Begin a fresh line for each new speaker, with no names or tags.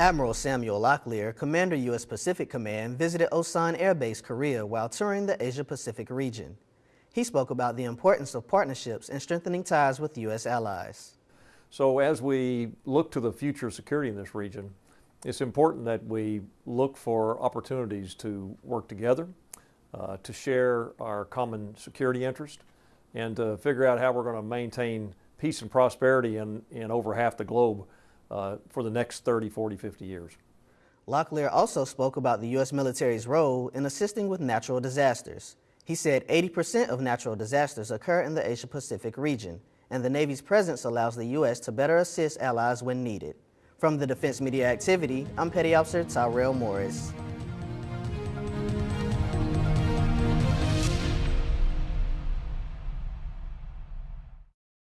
Admiral Samuel Locklear, Commander U.S. Pacific Command, visited Osan Air Base, Korea while touring the Asia-Pacific region. He spoke about the importance of partnerships and strengthening ties with U.S. allies.
So as we look to the future of security in this region, it's important that we look for opportunities to work together, uh, to share our common security interest, and to figure out how we're going to maintain peace and prosperity in, in over half the globe uh, for the next 30, 40, 50 years.
Locklear also spoke about the U.S. military's role in assisting with natural disasters. He said 80% of natural disasters occur in the Asia-Pacific region, and the Navy's presence allows the U.S. to better assist allies when needed. From the Defense Media Activity, I'm Petty Officer Tyrell Morris.